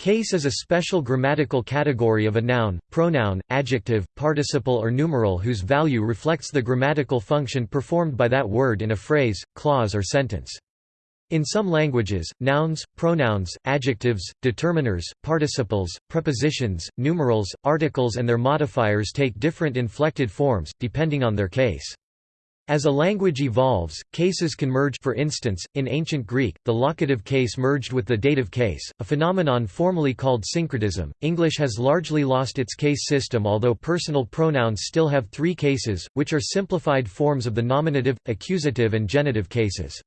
Case is a special grammatical category of a noun, pronoun, adjective, participle or numeral whose value reflects the grammatical function performed by that word in a phrase, clause or sentence. In some languages, nouns, pronouns, adjectives, determiners, participles, prepositions, numerals, articles and their modifiers take different inflected forms, depending on their case. As a language evolves, cases can merge for instance, in ancient Greek, the locative case merged with the dative case, a phenomenon formally called syncretism. English has largely lost its case system although personal pronouns still have three cases, which are simplified forms of the nominative, accusative and genitive cases.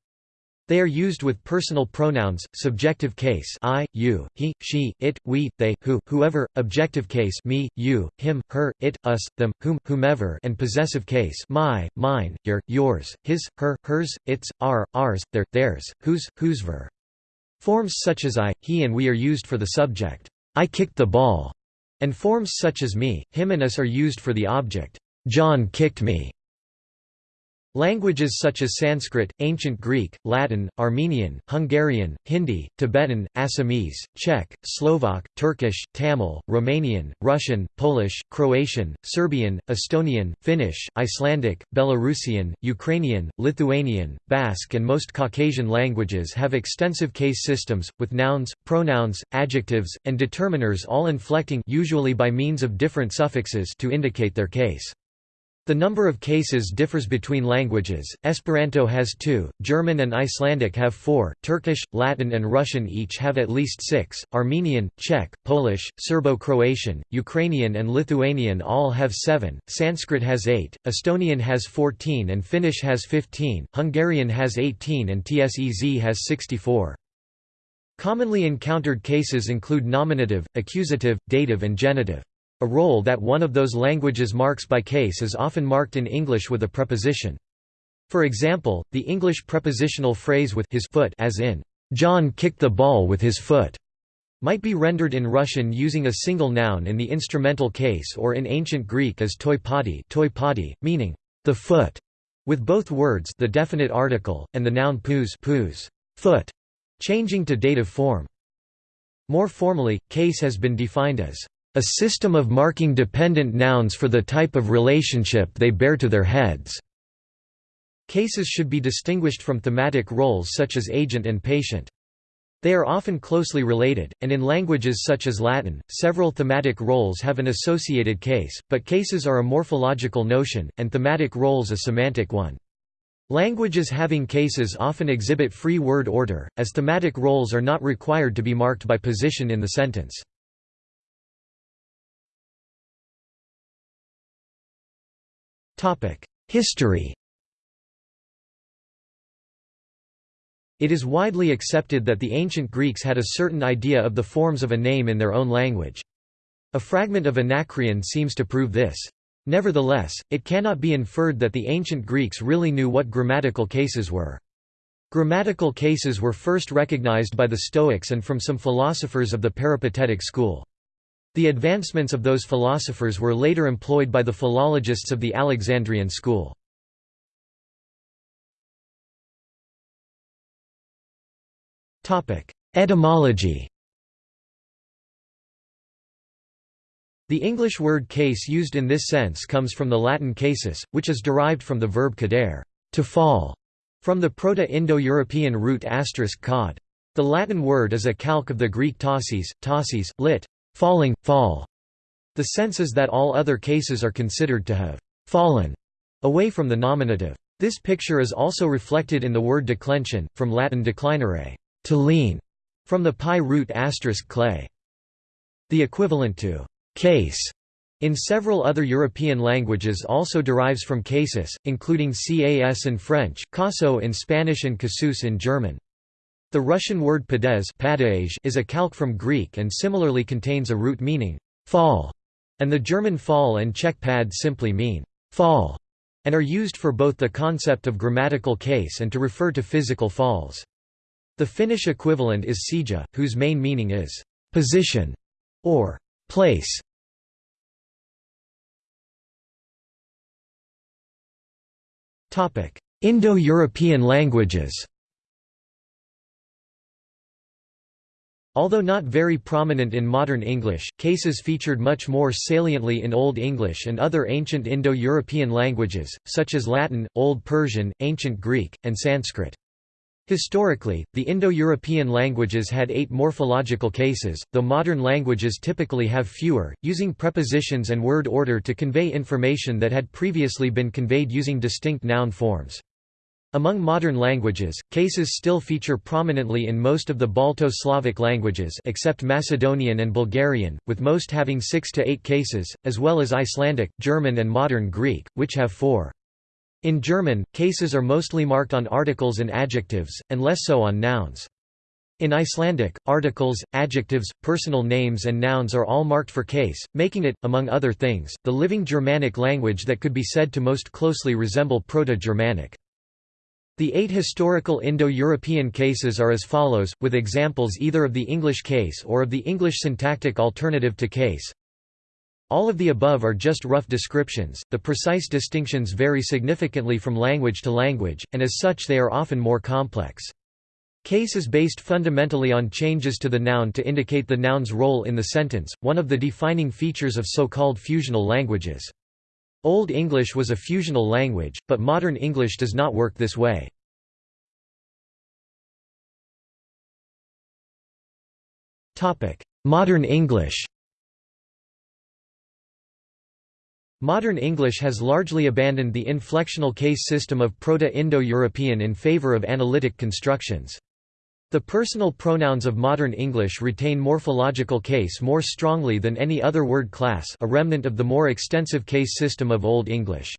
They are used with personal pronouns, subjective case I, you, he, she, it, we, they, who, whoever, objective case me, you, him, her, it, us, them, whom, whomever and possessive case my, mine, your, yours, his, her, hers, its, our, ours, their, theirs, whose, whosever. Forms such as I, he and we are used for the subject, I kicked the ball, and forms such as me, him and us are used for the object, John kicked me. Languages such as Sanskrit, Ancient Greek, Latin, Armenian, Hungarian, Hindi, Tibetan, Assamese, Czech, Slovak, Turkish, Tamil, Romanian, Russian, Polish, Croatian, Serbian, Estonian, Finnish, Icelandic, Belarusian, Ukrainian, Lithuanian, Basque and most Caucasian languages have extensive case systems, with nouns, pronouns, adjectives, and determiners all inflecting usually by means of different suffixes to indicate their case. The number of cases differs between languages, Esperanto has two, German and Icelandic have four, Turkish, Latin and Russian each have at least six, Armenian, Czech, Polish, Serbo-Croatian, Ukrainian and Lithuanian all have seven, Sanskrit has eight, Estonian has 14 and Finnish has 15, Hungarian has 18 and Tsez has 64. Commonly encountered cases include nominative, accusative, dative and genitive. A role that one of those languages marks by case is often marked in English with a preposition. For example, the English prepositional phrase with his foot as in, John kicked the ball with his foot, might be rendered in Russian using a single noun in the instrumental case or in ancient Greek as toi podi, toi podi meaning the foot, with both words the definite article, and the noun pous, pous foot, changing to dative form. More formally, case has been defined as a system of marking dependent nouns for the type of relationship they bear to their heads. Cases should be distinguished from thematic roles such as agent and patient. They are often closely related, and in languages such as Latin, several thematic roles have an associated case, but cases are a morphological notion, and thematic roles a semantic one. Languages having cases often exhibit free word order, as thematic roles are not required to be marked by position in the sentence. History It is widely accepted that the ancient Greeks had a certain idea of the forms of a name in their own language. A fragment of Anacreon seems to prove this. Nevertheless, it cannot be inferred that the ancient Greeks really knew what grammatical cases were. Grammatical cases were first recognized by the Stoics and from some philosophers of the Peripatetic school. The advancements of those philosophers were later employed by the philologists of the Alexandrian school. Etymology The English word case used in this sense comes from the Latin casus, which is derived from the verb cadere to fall", from the Proto-Indo-European root asterisk cod. The Latin word is a calque of the Greek tausis, tausis, lit falling, fall. The sense is that all other cases are considered to have fallen away from the nominative. This picture is also reflected in the word declension, from Latin declinare, to lean, from the PIE root asterisk clay. The equivalent to case in several other European languages also derives from casus, including cas in French, caso in Spanish and casus in German. The Russian word padez is a calque from Greek and similarly contains a root meaning, fall, and the German fall and Czech pad simply mean, fall, and are used for both the concept of grammatical case and to refer to physical falls. The Finnish equivalent is sija, whose main meaning is, position, or place. Indo-European languages Although not very prominent in modern English, cases featured much more saliently in Old English and other ancient Indo-European languages, such as Latin, Old Persian, Ancient Greek, and Sanskrit. Historically, the Indo-European languages had eight morphological cases, though modern languages typically have fewer, using prepositions and word order to convey information that had previously been conveyed using distinct noun forms. Among modern languages, cases still feature prominently in most of the Balto-Slavic languages except Macedonian and Bulgarian, with most having six to eight cases, as well as Icelandic, German and modern Greek, which have four. In German, cases are mostly marked on articles and adjectives, and less so on nouns. In Icelandic, articles, adjectives, personal names and nouns are all marked for case, making it, among other things, the living Germanic language that could be said to most closely resemble Proto-Germanic. The eight historical Indo-European cases are as follows, with examples either of the English case or of the English syntactic alternative to case. All of the above are just rough descriptions, the precise distinctions vary significantly from language to language, and as such they are often more complex. Case is based fundamentally on changes to the noun to indicate the noun's role in the sentence, one of the defining features of so-called fusional languages. Old English was a fusional language, but modern English does not work this way. Modern English Modern English has largely abandoned the inflectional case system of Proto-Indo-European in favor of analytic constructions. The personal pronouns of modern English retain morphological case more strongly than any other word class a remnant of the more extensive case system of Old English.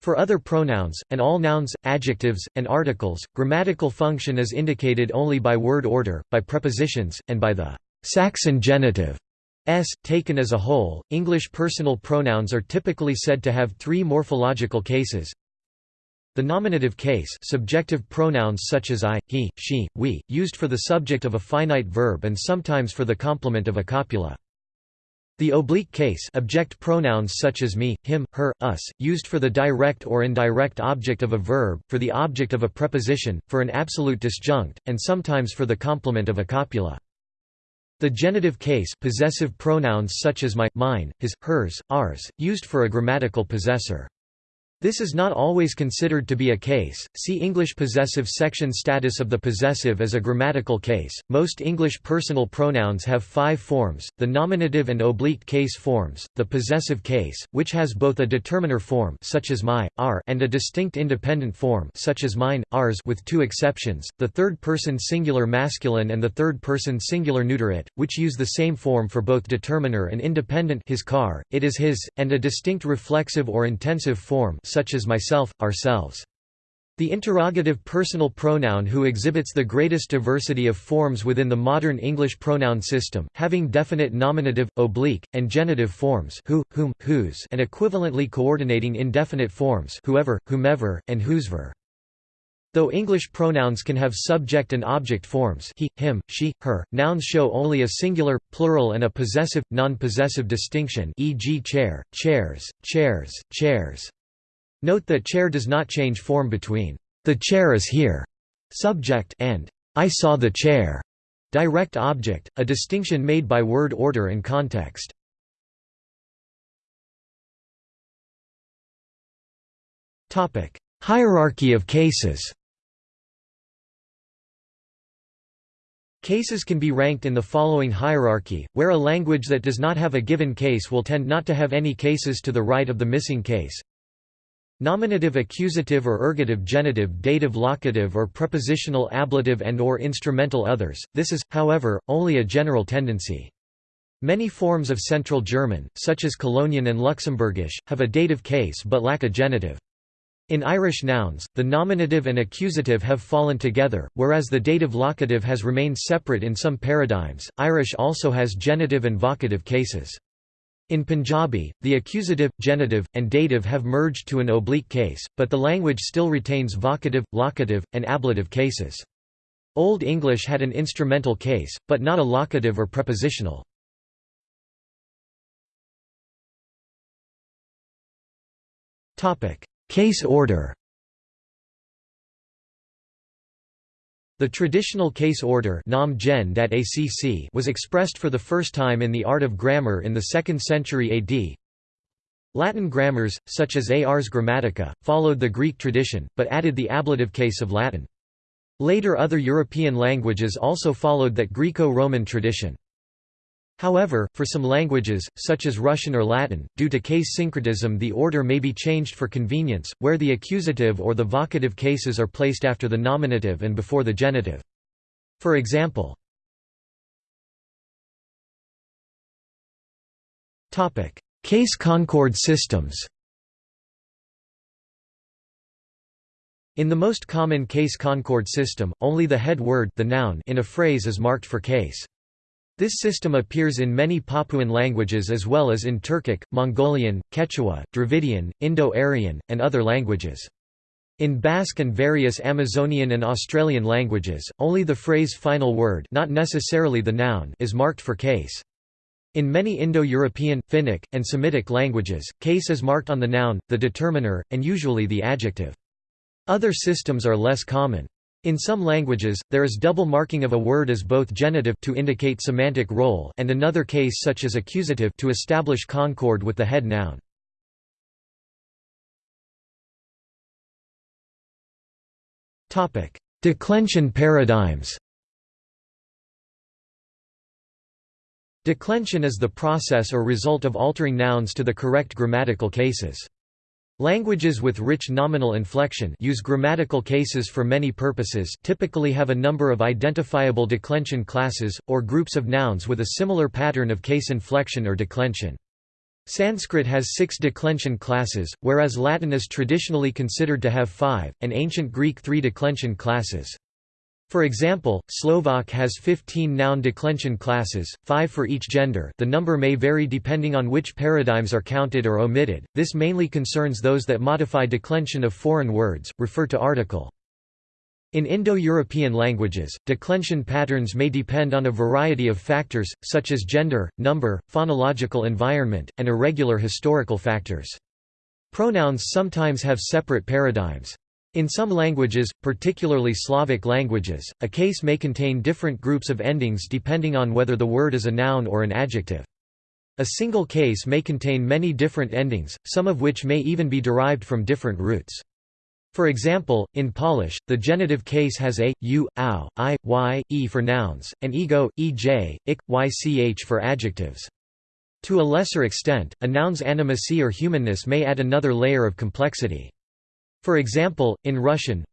For other pronouns, and all nouns, adjectives, and articles, grammatical function is indicated only by word order, by prepositions, and by the Saxon genitive s, taken as a whole. English personal pronouns are typically said to have three morphological cases the nominative case subjective pronouns such as I, he, she, we, used for the subject of a finite verb and sometimes for the complement of a copula. The oblique case object pronouns such as me, him, her, us, used for the direct or indirect object of a verb, for the object of a preposition, for an absolute disjunct, and sometimes for the complement of a copula. The genitive case possessive pronouns such as my, mine, his, hers, ours, used for a grammatical possessor. This is not always considered to be a case. See English possessive section status of the possessive as a grammatical case. Most English personal pronouns have five forms: the nominative and oblique case forms, the possessive case, which has both a determiner form such as my, our, and a distinct independent form such as mine, ours with two exceptions, the third-person singular masculine and the third-person singular neuter it, which use the same form for both determiner and independent his car, it is his, and a distinct reflexive or intensive form such as myself, ourselves. The interrogative personal pronoun who exhibits the greatest diversity of forms within the modern English pronoun system, having definite nominative, oblique, and genitive forms who, whom, whose and equivalently coordinating indefinite forms whoever, whomever, and whosever. Though English pronouns can have subject and object forms he, him, she, her, nouns show only a singular, plural and a possessive, non-possessive distinction e.g. chair, chairs, chairs, chairs. Note that chair does not change form between the chair is here subject and I saw the chair direct object, a distinction made by word order and context. Hierarchy of cases. Cases can be ranked in the following hierarchy, where a language that does not have a given case will tend not to have any cases to the right of the missing case. Nominative accusative or ergative genitive dative locative or prepositional ablative and or instrumental others, this is, however, only a general tendency. Many forms of Central German, such as Colognian and Luxembourgish, have a dative case but lack a genitive. In Irish nouns, the nominative and accusative have fallen together, whereas the dative locative has remained separate in some paradigms. Irish also has genitive and vocative cases. In Punjabi, the accusative, genitive, and dative have merged to an oblique case, but the language still retains vocative, locative, and ablative cases. Old English had an instrumental case, but not a locative or prepositional. Case order The traditional case order was expressed for the first time in the art of grammar in the 2nd century AD. Latin grammars, such as Ars Grammatica, followed the Greek tradition, but added the ablative case of Latin. Later other European languages also followed that Greco-Roman tradition. However, for some languages, such as Russian or Latin, due to case syncretism the order may be changed for convenience, where the accusative or the vocative cases are placed after the nominative and before the genitive. For example, Case concord systems In the most common case concord system, only the head word the noun in a phrase is marked for case. This system appears in many Papuan languages as well as in Turkic, Mongolian, Quechua, Dravidian, Indo-Aryan, and other languages. In Basque and various Amazonian and Australian languages, only the phrase final word not necessarily the noun is marked for case. In many Indo-European, Finnic, and Semitic languages, case is marked on the noun, the determiner, and usually the adjective. Other systems are less common. In some languages, there is double marking of a word as both genitive to indicate semantic role and another case such as accusative to establish concord with the head noun. Topic: Declension paradigms Declension is the process or result of altering nouns to the correct grammatical cases. Languages with rich nominal inflection use grammatical cases for many purposes typically have a number of identifiable declension classes, or groups of nouns with a similar pattern of case inflection or declension. Sanskrit has six declension classes, whereas Latin is traditionally considered to have five, and ancient Greek three declension classes. For example, Slovak has 15 noun declension classes, 5 for each gender the number may vary depending on which paradigms are counted or omitted, this mainly concerns those that modify declension of foreign words, refer to article. In Indo-European languages, declension patterns may depend on a variety of factors, such as gender, number, phonological environment, and irregular historical factors. Pronouns sometimes have separate paradigms. In some languages, particularly Slavic languages, a case may contain different groups of endings depending on whether the word is a noun or an adjective. A single case may contain many different endings, some of which may even be derived from different roots. For example, in Polish, the genitive case has a, u, ow, i, y, e for nouns, and ego, ej, ik, ych for adjectives. To a lesser extent, a noun's animacy or humanness may add another layer of complexity. For example, in Russian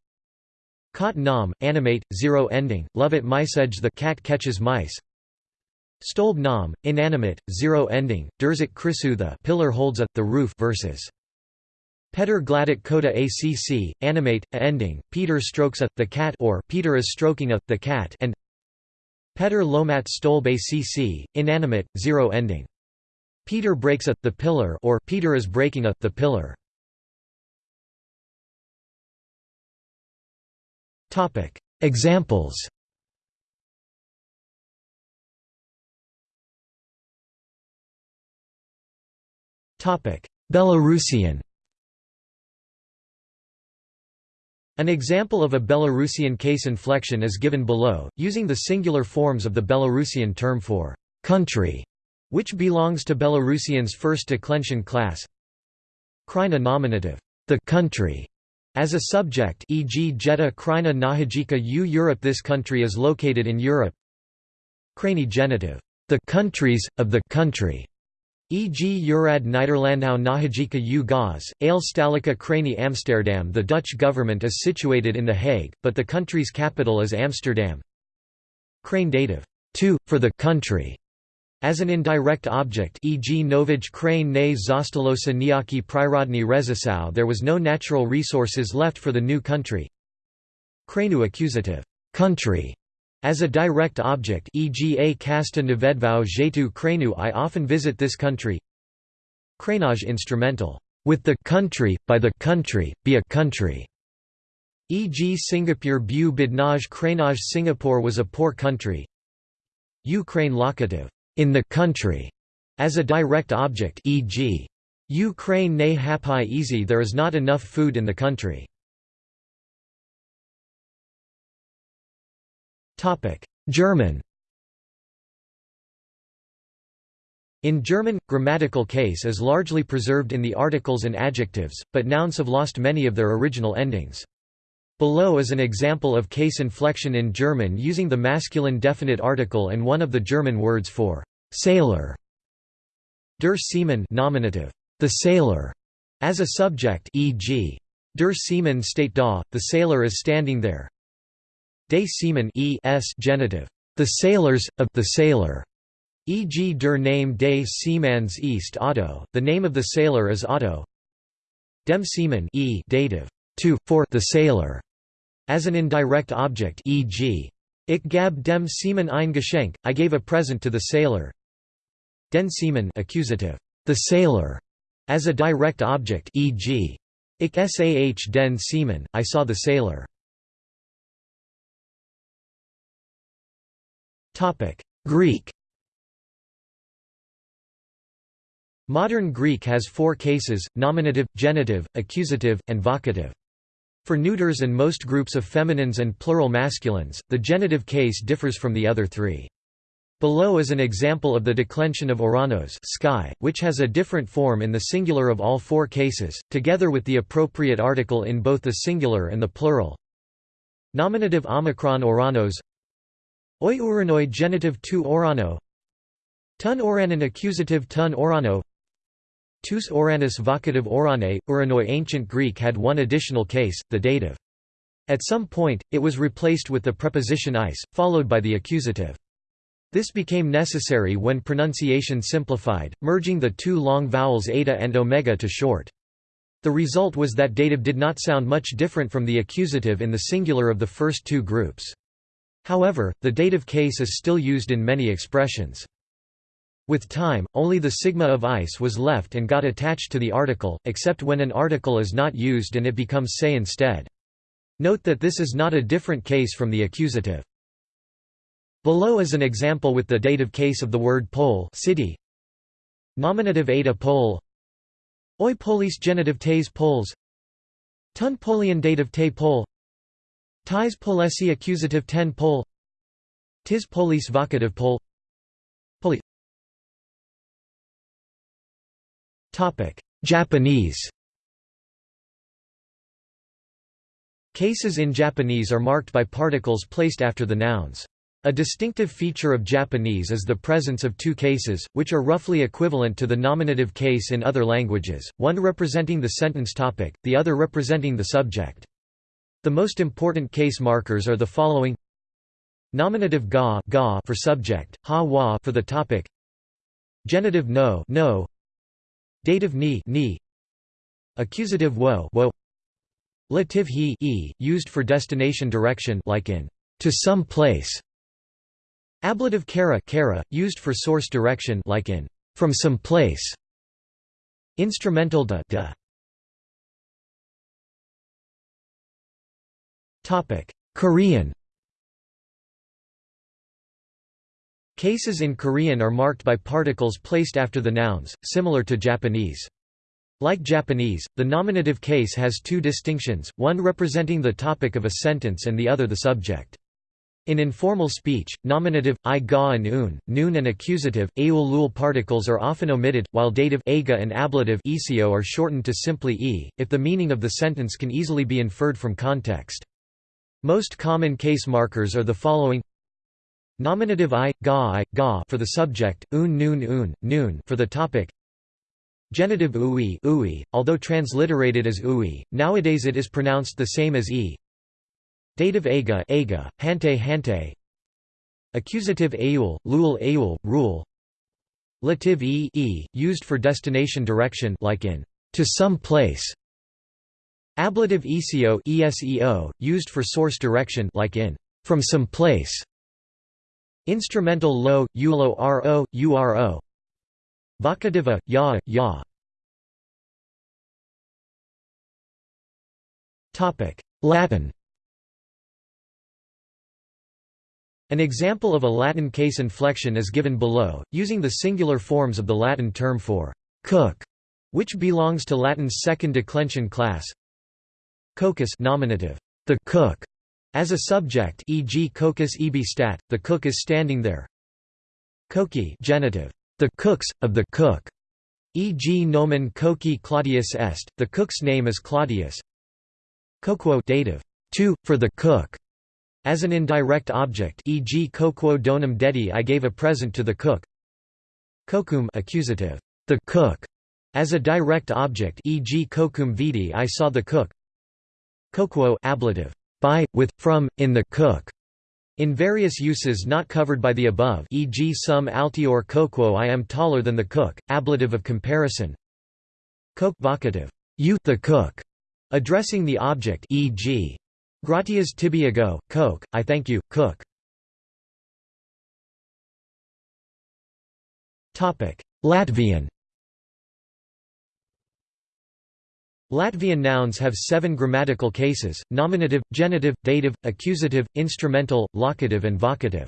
Kot nam, animate, zero ending, love it edge the cat catches mice Stolb nam, inanimate, zero ending, Derzik krisu the pillar holds a, the roof versus Peter gladik koda acc, animate, a ending, Peter strokes a, the cat or Peter is stroking a, the cat and Peter lomat stolb acc, inanimate, zero ending. Peter breaks a, the pillar or Peter is breaking a, the pillar. Examples. Belarusian. An example of a Belarusian case inflection is given below, using the singular forms of the Belarusian term for country, which belongs to Belarusian's first declension class. Krina nominative, the country, as a subject e.g. Jeddah Krina Nahajika U Europe This country is located in Europe. Crani genitive, the countries, of the country, e.g. Urad Nederlandau Nahajika U Gaz, Eilstallika Crani Amsterdam. The Dutch government is situated in The Hague, but the country's capital is Amsterdam. Crane dative, to, for the country, as an indirect object e.g. Novij crane ne zostalosa niaki prirodny rezisau there was no natural resources left for the new country. Kranu accusative country as a direct object e.g. a kasta nevedvau jetu kranu I often visit this country. Kranaj instrumental with the country, by the country, be a country. E.g. Singapore bu bidnaj kranaj Singapore was a poor country. Ukraine locative in the country as a direct object e.g. Ukraine ne hapai easy there is not enough food in the country. German In German, grammatical case is largely preserved in the articles and adjectives, but nouns have lost many of their original endings. Below is an example of case inflection in German using the masculine definite article and one of the German words for sailor. Der Seemann nominative, the sailor, as a subject e.g. Der Seemann steht da, the sailor is standing there. De Seemann e s genitive, the sailors, of the sailor, e.g. der Name des Seemanns ist Otto, the name of the sailor is Otto. Dem Seemann e dative, to, for the sailor, as an indirect object e.g. Ich gab dem Seemann ein Geschenk, I gave a present to the sailor. Den Seemann accusative, the sailor, as a direct object e.g. Ich sah den Seemann, I saw the sailor. Greek Modern Greek has four cases, nominative, genitive, accusative, and vocative. For neuters and most groups of feminines and plural masculines, the genitive case differs from the other three. Below is an example of the declension of oranos sky, which has a different form in the singular of all four cases, together with the appropriate article in both the singular and the plural. Nominative omicron oranos Oi uranoi genitive tu orano Tun oranon accusative tun orano Tous Oranus vocative orane, Uranoi Ancient Greek had one additional case, the dative. At some point, it was replaced with the preposition is, followed by the accusative. This became necessary when pronunciation simplified, merging the two long vowels eta and omega to short. The result was that dative did not sound much different from the accusative in the singular of the first two groups. However, the dative case is still used in many expressions. With time, only the sigma of ice was left and got attached to the article, except when an article is not used and it becomes say instead. Note that this is not a different case from the accusative. Below is an example with the dative case of the word Pole city. Nominative eta Pole Oi polis genitive tes poles Tun polian dative te pole Tis polesi accusative ten pole Tis polis vocative pole Japanese Cases in Japanese are marked by particles placed after the nouns. A distinctive feature of Japanese is the presence of two cases, which are roughly equivalent to the nominative case in other languages, one representing the sentence topic, the other representing the subject. The most important case markers are the following Nominative ga, ga for subject, ha wa for the topic Genitive no, no Dative ni, ni Accusative wo, wo Lative he e, used for destination direction like in to some place. Ablative kara, kara used for source direction like in from some place. Instrumental da, da. Topic: Korean Cases in Korean are marked by particles placed after the nouns, similar to Japanese. Like Japanese, the nominative case has two distinctions, one representing the topic of a sentence and the other the subject. In informal speech, nominative, i ga and un, noon and accusative, aul lul particles are often omitted, while dative aga and ablative ecio are shortened to simply e, if the meaning of the sentence can easily be inferred from context. Most common case markers are the following Nominative i, ga i, ga for the subject, un noon un, noon for the topic. Genitive ui, ui, although transliterated as ui, nowadays it is pronounced the same as e. Dative aga, aga, hante hante. Accusative aul, lul aul, rule. Lative e, e, used for destination direction like in to some place. Ablative eseo, eseo, used for source direction like in from some place. Instrumental lo, ulo ro, uro Vocativa, ya, ya. Latin. An example of a Latin case inflection is given below, using the singular forms of the Latin term for «cook», which belongs to Latin's second declension class Cocus nominative, the cook, As a subject e.g. cocus ebi stat, the cook is standing there. Coki genitive, the cooks, of the cook, e.g. nomen coki Claudius est, the cook's name is Claudius. Coquo dative, to, for the cook, as an indirect object e.g. coquo donum dedi I gave a present to the cook. Cocum accusative, the cook, as a direct object e.g. cocum vidi I saw the cook. Coquo ablative, by, with, from, in the cook. In various uses not covered by the above e.g. sum altior coquo I am taller than the cook, ablative of comparison Coke vocative, you the cook, addressing the object e.g. gratias tibiago, coke, I thank you, cook. Latvian Latvian nouns have seven grammatical cases, nominative, genitive, dative, accusative, instrumental, locative and vocative.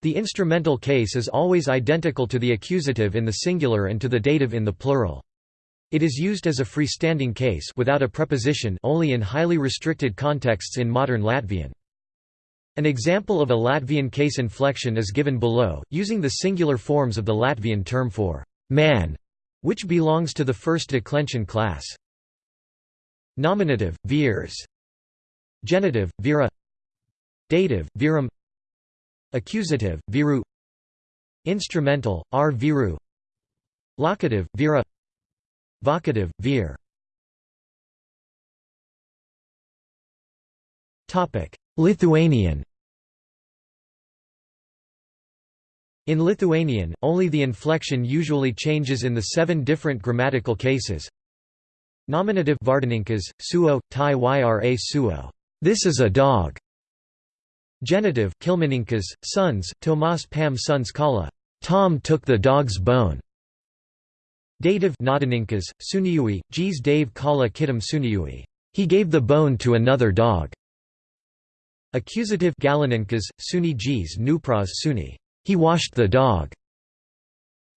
The instrumental case is always identical to the accusative in the singular and to the dative in the plural. It is used as a freestanding case without a preposition only in highly restricted contexts in modern Latvian. An example of a Latvian case inflection is given below, using the singular forms of the Latvian term for man, which belongs to the first declension class. Nominative, virs Genitive, vira Dative, virum Accusative, viru Instrumental, r. Viru Locative, vira Vocative, vir Lithuanian. In Lithuanian, only the inflection usually changes in the seven different grammatical cases, Nominative Vardininkas, suo, tai yra suo. This is a dog. Genitive Kilmininkas, sons, Tomas Pam sons Kala. Tom took the dog's bone. Dative Naudininkas, suniui, Gs Dave Kala Kitam suniui. He gave the bone to another dog. Accusative Galininkas, suni Gs Nupras suni. He washed the dog.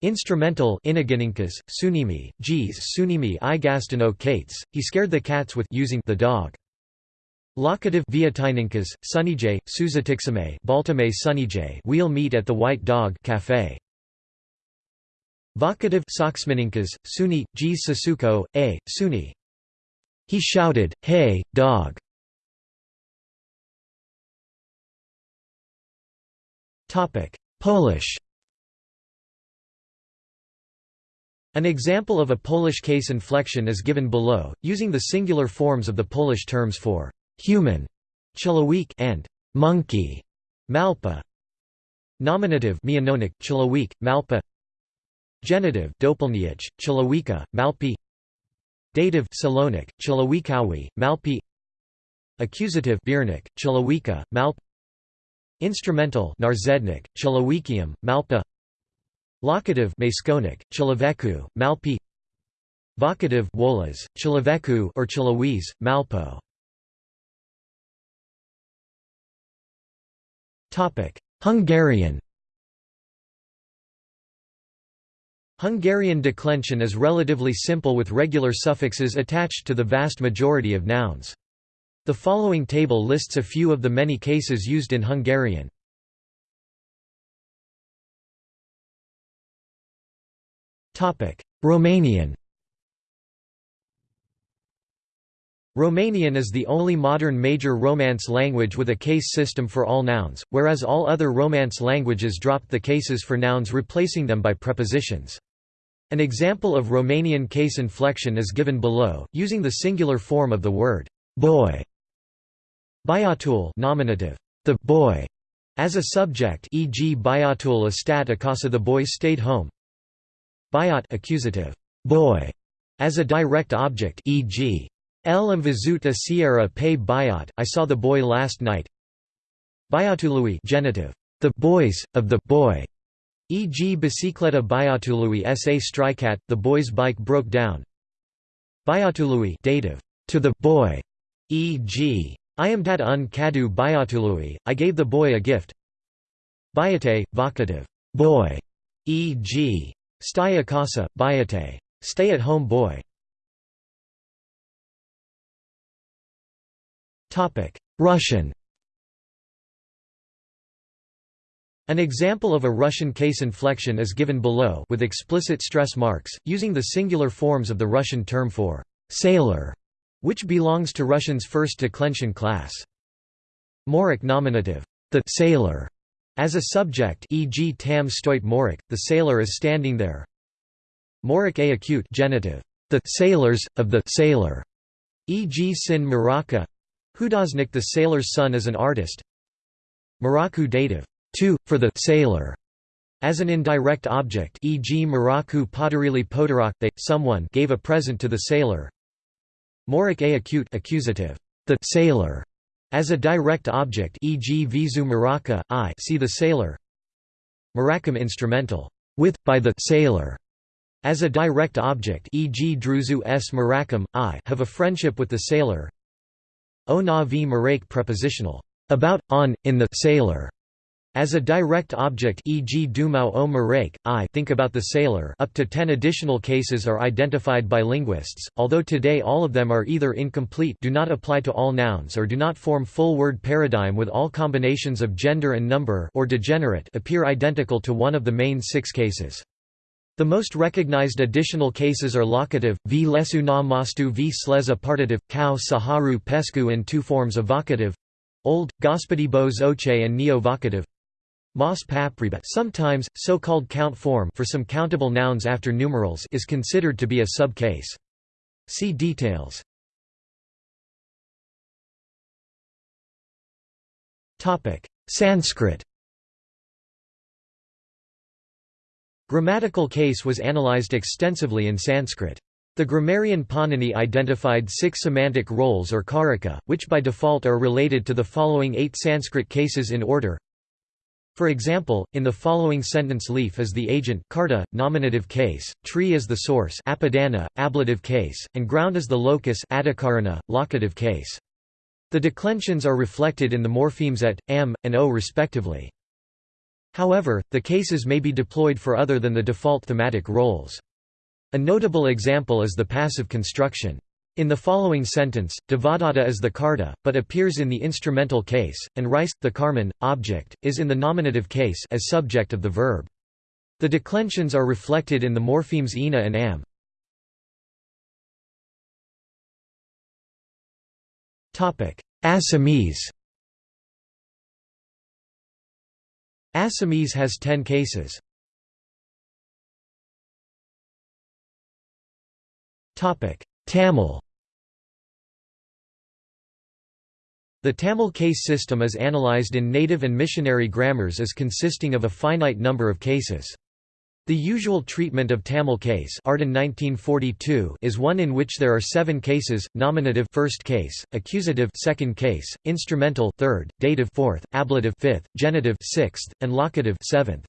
Instrumental Inagininkas, Sunimi, Gs Sunimi i Igastano Kates, he scared the cats with using the dog. Locative Vietininkas, Sunijay, Suzatixame Baltame Sunijay we'll meet at the White Dog Cafe. Vocative Soxmininkas, Suni, Gs Sasuko, A, Suni. He shouted, Hey, dog! Polish An example of a Polish case inflection is given below, using the singular forms of the Polish terms for human and monkey malpa. Nominative mianownik, człowiek, malpa. Genitive dopelniach, człowieka, malpi. Dative Salonik, człowiekowi, malpi. Accusative biernik, człowieka, malp. Instrumental narzędnik, człowiekiem, malpa. Locative Maskonik, Chilaveku, Malpi Vocative Wolas, Chilaveku or Chilawese, Malpo Hungarian Hungarian declension is relatively simple with regular suffixes attached to the vast majority of nouns. The following table lists a few of the many cases used in Hungarian. Romanian Romanian is the only modern major Romance language with a case system for all nouns, whereas all other Romance languages dropped the cases for nouns replacing them by prepositions. An example of Romanian case inflection is given below, using the singular form of the word boy. Băiatul nominative, the boy, as a subject e.g. Băiatul a stat acasa the boy stayed home, Băiat accusative, boy, as a direct object e.g. El a Sierra pe Băiat, I saw the boy last night. Băiatului genitive, the boys, of the boy, e.g. bicicleta băiatului sa stricat, the boy's bike broke down. Băiatului dative, to the boy, e.g. I am dat un cadu băiatului, I gave the boy a gift. Băiate, vocative, boy, e.g. Casa, bayate. Stay at home boy. Russian An example of a Russian case inflection is given below with explicit stress marks, using the singular forms of the Russian term for «sailor», which belongs to Russian's first declension class. Moric nominative, the «sailor» as a subject e.g. tam stoit morik, the sailor is standing there. Morik a acute genitive, the sailors, of the sailor, e.g. sin maraka Hudosnik the sailor's son is an artist. Maraku dative, to, for the sailor, as an indirect object e.g. Maraku Podarili Podarak they, someone gave a present to the sailor. Morik a acute accusative, the sailor, as a direct object e.g. Vizu Maraka, I see the sailor. Marakam instrumental, with, by the sailor, as a direct object e.g. Druzu s Marakam, I have a friendship with the sailor. O na v Marake prepositional, about, on, in the sailor, as a direct object e.g. Dumau o Marake, I think about the sailor up to 10 additional cases are identified by linguists, although today all of them are either incomplete do not apply to all nouns or do not form full word paradigm with all combinations of gender and number or degenerate appear identical to one of the main six cases. The most recognized additional cases are locative, v lesu na mostu v sleza partitive, cow saharu pesku and two forms of vocative old, gospodi bo zoche and neo-vocative Mas Sometimes, so-called count form for some countable nouns after numerals is considered to be a sub-case. See details. Sanskrit. Grammatical case was analyzed extensively in Sanskrit. The grammarian Panini identified six semantic roles or karaka, which by default are related to the following eight Sanskrit cases in order for example, in the following sentence leaf is the agent karta, nominative case, tree is the source apadana, ablative case, and ground is the locus adikarana, locative case. The declensions are reflected in the morphemes at, am, and o respectively. However, the cases may be deployed for other than the default thematic roles. A notable example is the passive construction. In the following sentence, Devadatta is the karta, but appears in the instrumental case, and rice, the karman, object, is in the nominative case as subject of the verb. The declensions are reflected in the morphemes ina and am. Assamese Assamese has ten cases. Tamil The Tamil case system is analyzed in native and missionary grammars as consisting of a finite number of cases. The usual treatment of Tamil case Arden 1942 is one in which there are seven cases, nominative first case, accusative second case, instrumental third, dative fourth, ablative fifth, genitive sixth, and locative seventh.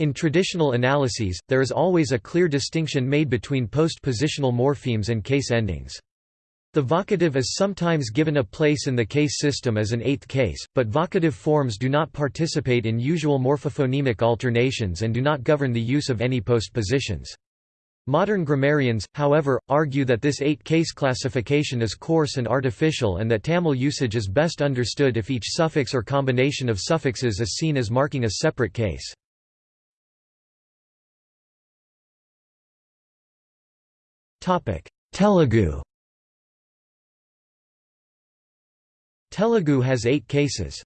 In traditional analyses, there is always a clear distinction made between postpositional morphemes and case endings. The vocative is sometimes given a place in the case system as an eighth case, but vocative forms do not participate in usual morphophonemic alternations and do not govern the use of any postpositions. Modern grammarians, however, argue that this eight-case classification is coarse and artificial and that Tamil usage is best understood if each suffix or combination of suffixes is seen as marking a separate case. Telugu Telugu has eight cases.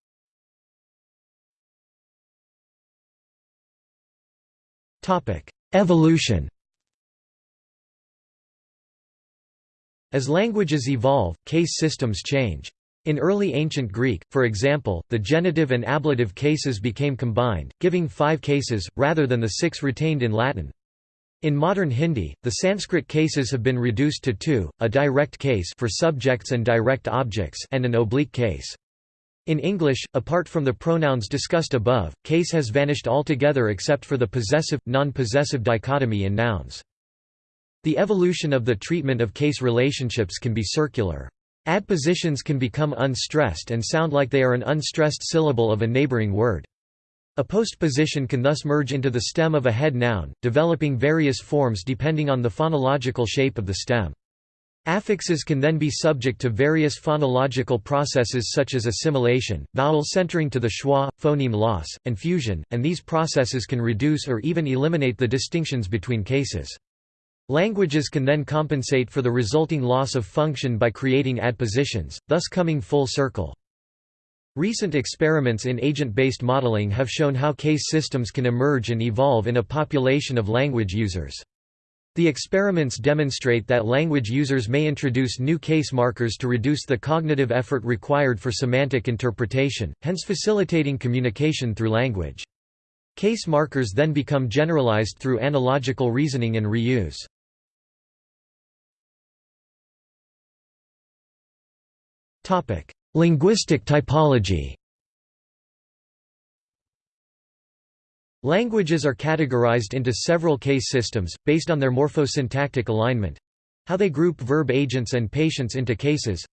Evolution As languages evolve, case systems change. In early ancient Greek, for example, the genitive and ablative cases became combined, giving five cases, rather than the six retained in Latin. In modern Hindi, the Sanskrit cases have been reduced to two, a direct case for subjects and direct objects and an oblique case. In English, apart from the pronouns discussed above, case has vanished altogether except for the possessive, non-possessive dichotomy in nouns. The evolution of the treatment of case relationships can be circular. Adpositions can become unstressed and sound like they are an unstressed syllable of a neighboring word. A postposition can thus merge into the stem of a head noun, developing various forms depending on the phonological shape of the stem. Affixes can then be subject to various phonological processes such as assimilation, vowel centering to the schwa, phoneme loss, and fusion, and these processes can reduce or even eliminate the distinctions between cases. Languages can then compensate for the resulting loss of function by creating adpositions, thus coming full circle. Recent experiments in agent-based modeling have shown how case systems can emerge and evolve in a population of language users. The experiments demonstrate that language users may introduce new case markers to reduce the cognitive effort required for semantic interpretation, hence facilitating communication through language. Case markers then become generalized through analogical reasoning and reuse. Linguistic typology Languages are categorized into several case systems, based on their morphosyntactic alignment—how they group verb agents and patients into cases.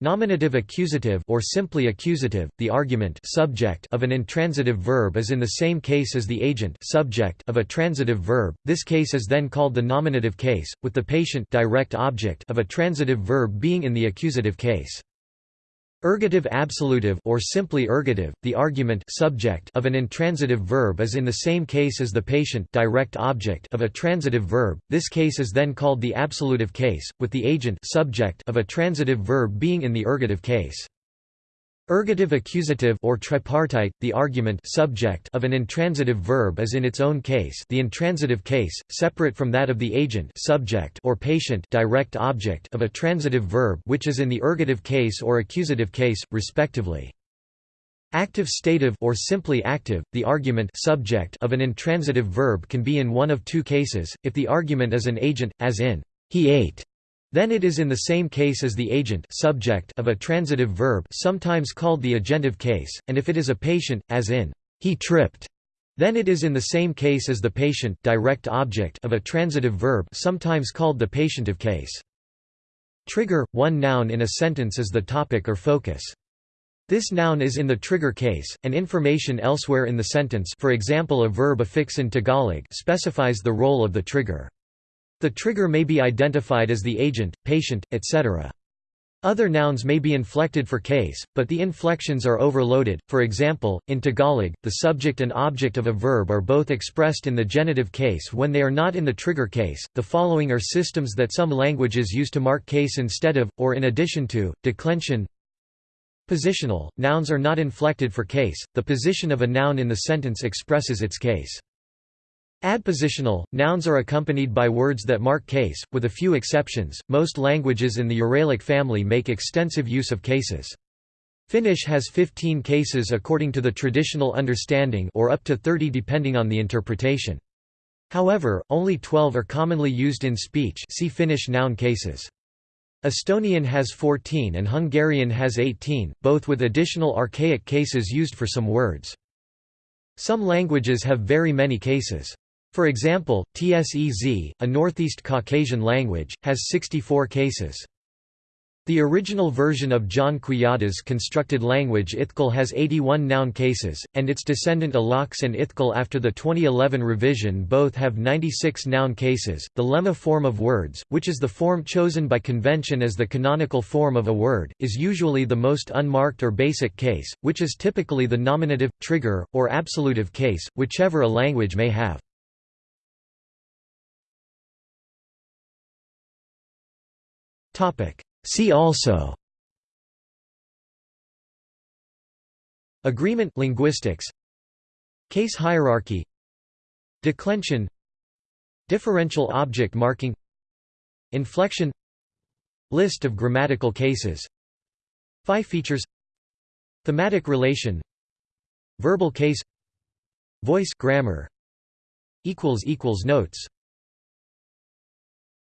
Nominative accusative or simply accusative, the argument subject of an intransitive verb is in the same case as the agent subject of a transitive verb. This case is then called the nominative case, with the patient direct object of a transitive verb being in the accusative case. Ergative absolutive or simply ergative, the argument subject of an intransitive verb is in the same case as the patient direct object of a transitive verb. This case is then called the absolutive case, with the agent subject of a transitive verb being in the ergative case. Ergative accusative or tripartite, the argument subject of an intransitive verb is in its own case the intransitive case, separate from that of the agent subject or patient direct object of a transitive verb which is in the ergative case or accusative case, respectively. Active stative or simply active, the argument subject of an intransitive verb can be in one of two cases, if the argument is an agent, as in, he ate, then it is in the same case as the agent subject of a transitive verb sometimes called the agentive case, and if it is a patient, as in, he tripped, then it is in the same case as the patient direct object of a transitive verb sometimes called the patientive case. Trigger – One noun in a sentence is the topic or focus. This noun is in the trigger case, and information elsewhere in the sentence for example a verb affix in Tagalog specifies the role of the trigger. The trigger may be identified as the agent, patient, etc. Other nouns may be inflected for case, but the inflections are overloaded. For example, in Tagalog, the subject and object of a verb are both expressed in the genitive case when they are not in the trigger case. The following are systems that some languages use to mark case instead of, or in addition to, declension. Positional nouns are not inflected for case, the position of a noun in the sentence expresses its case. Adpositional nouns are accompanied by words that mark case, with a few exceptions. Most languages in the Uralic family make extensive use of cases. Finnish has 15 cases according to the traditional understanding or up to 30 depending on the interpretation. However, only 12 are commonly used in speech see Finnish noun cases. Estonian has 14 and Hungarian has 18, both with additional archaic cases used for some words. Some languages have very many cases. For example, Tsez, a Northeast Caucasian language, has 64 cases. The original version of John Quijada's constructed language Ithkuil has 81 noun cases, and its descendant Ilaksh and Ithkuil after the 2011 revision both have 96 noun cases. The lemma form of words, which is the form chosen by convention as the canonical form of a word, is usually the most unmarked or basic case, which is typically the nominative, trigger, or absolutive case, whichever a language may have. See also. Agreement linguistics. Case hierarchy. Declension. Differential object marking. Inflection. List of grammatical cases. Phi features. Thematic relation. Verbal case. Voice grammar. Notes